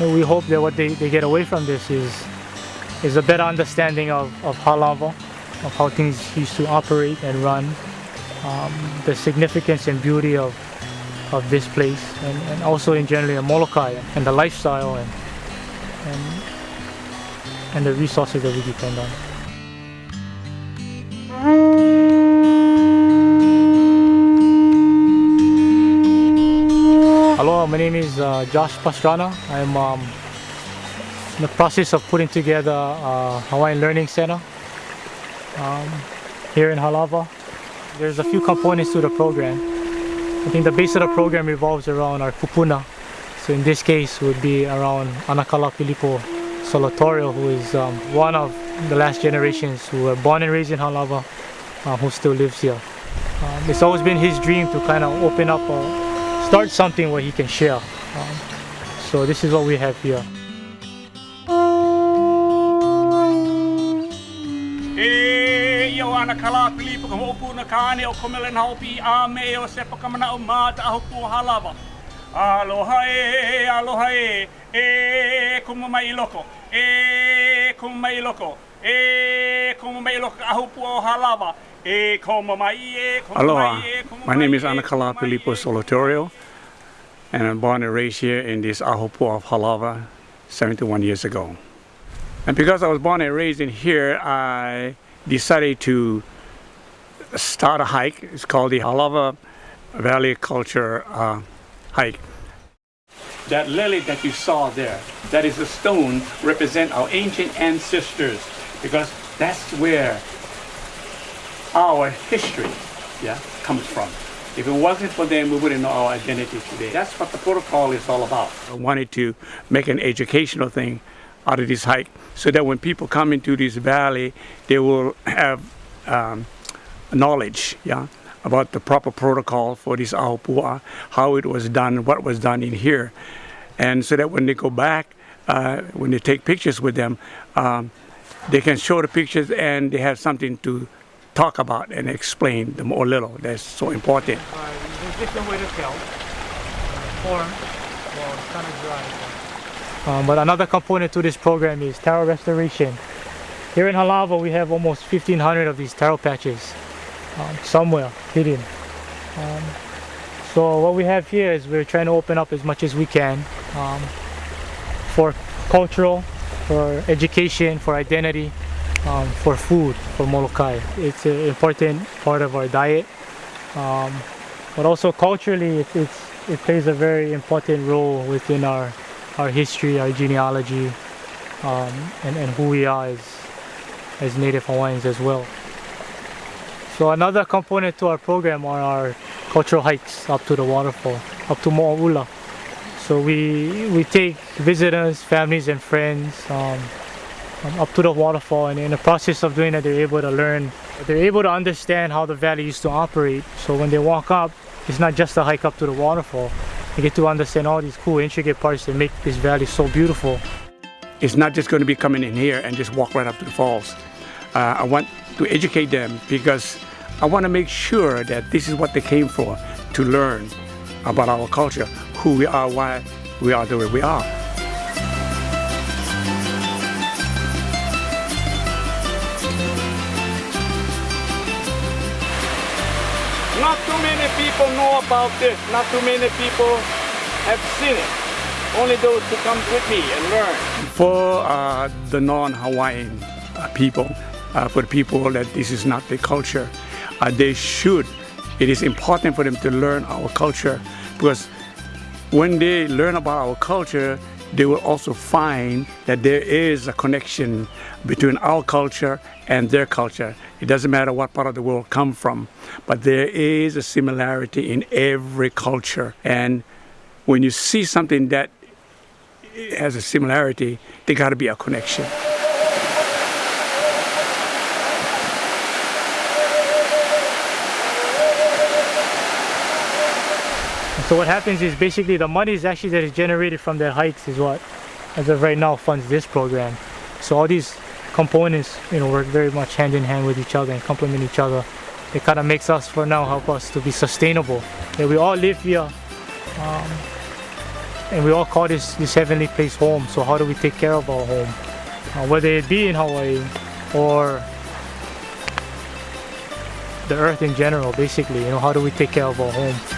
we hope that what they, they get away from this is is a better understanding of, of Halava, of how things used to operate and run, um, the significance and beauty of of this place and, and also in generally in Molokai and the lifestyle and, and and the resources that we depend on. My name is uh, Josh Pastrana. I'm um, in the process of putting together a Hawaiian Learning Center um, here in Halawa. There's a few components to the program. I think the base of the program revolves around our kupuna. So in this case would be around Anakala Pilipo Solatorio, who is um, one of the last generations who were born and raised in Halawa, uh, who still lives here. Um, it's always been his dream to kind of open up a start something where he can share. Um, so this is what we have here. E o ana kala pilipa ka hopu na kane o komele na hopi a me o sepa kamana o mata a hopu o halava. Aloha e, aloha e, e kuma mai loko, e kuma mai loko, e kuma mai loko a hopu o halava. Aloha, my name is Anakala Solatorio and I'm born and raised here in this ahupua'a of Halawa 71 years ago. And because I was born and raised in here, I decided to start a hike. It's called the Halawa Valley Culture uh, Hike. That lily that you saw there, that is a stone represent our ancient ancestors because that's where our history yeah, comes from. If it wasn't for them, we wouldn't know our identity today. That's what the protocol is all about. I wanted to make an educational thing out of this hike so that when people come into this valley, they will have um, knowledge yeah, about the proper protocol for this ahupua'a, how it was done, what was done in here. And so that when they go back, uh, when they take pictures with them, um, they can show the pictures and they have something to talk about and explain the more little. That's so important. Uh, there's different way to tell. Form, well, it's kind of dry. Um, but another component to this program is taro restoration. Here in Halawa, we have almost 1,500 of these taro patches um, somewhere hidden. Um, so what we have here is we're trying to open up as much as we can um, for cultural, for education, for identity, um, for food for Molokai. It's an important part of our diet, um, but also culturally it, it plays a very important role within our, our history, our genealogy, um, and, and who we are as, as Native Hawaiians as well. So another component to our program are our cultural hikes up to the waterfall, up to Moa'ula. So we, we take visitors, families and friends, um, up to the waterfall and in the process of doing that they're able to learn they're able to understand how the valley used to operate. So when they walk up it's not just a hike up to the waterfall. They get to understand all these cool intricate parts that make this valley so beautiful. It's not just going to be coming in here and just walk right up to the falls. Uh, I want to educate them because I want to make sure that this is what they came for to learn about our culture who we are why we are the way we are Not too many people know about this. Not too many people have seen it. Only those who come with me and learn. For uh, the non-Hawaiian uh, people, uh, for the people that this is not their culture, uh, they should. It is important for them to learn our culture because when they learn about our culture, they will also find that there is a connection between our culture and their culture. It doesn't matter what part of the world come from, but there is a similarity in every culture. And when you see something that has a similarity, there got to be a connection. So what happens is basically the money is actually that is generated from their hikes is what, as of right now, funds this program. So all these components, you know, work very much hand in hand with each other and complement each other. It kind of makes us, for now, help us to be sustainable. That we all live here um, and we all call this this heavenly place home. So how do we take care of our home, uh, whether it be in Hawaii or the earth in general? Basically, you know, how do we take care of our home?